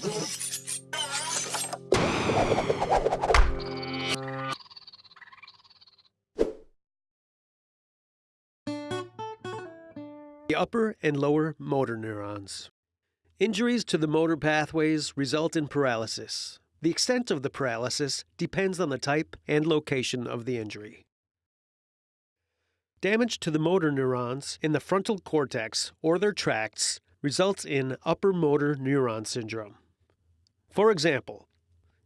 The upper and lower motor neurons. Injuries to the motor pathways result in paralysis. The extent of the paralysis depends on the type and location of the injury. Damage to the motor neurons in the frontal cortex or their tracts results in upper motor neuron syndrome. For example,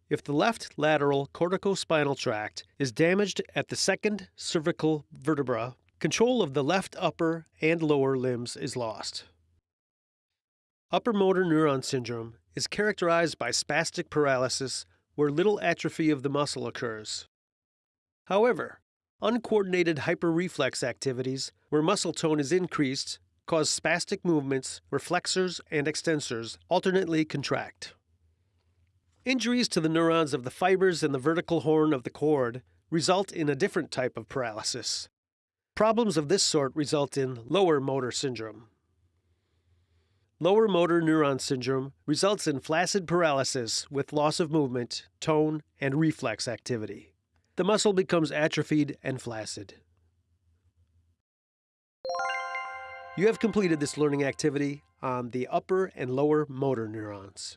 if the left lateral corticospinal tract is damaged at the second cervical vertebra, control of the left upper and lower limbs is lost. Upper motor neuron syndrome is characterized by spastic paralysis where little atrophy of the muscle occurs. However, uncoordinated hyperreflex activities where muscle tone is increased cause spastic movements where flexors and extensors alternately contract. Injuries to the neurons of the fibers in the ventral horn of the cord result in a different type of paralysis. Problems of this sort result in lower motor syndrome. Lower motor neuron syndrome results in flaccid paralysis with loss of movement, tone, and reflex activity. The muscle becomes atrophied and flaccid. You have completed this learning activity on the upper and lower motor neurons.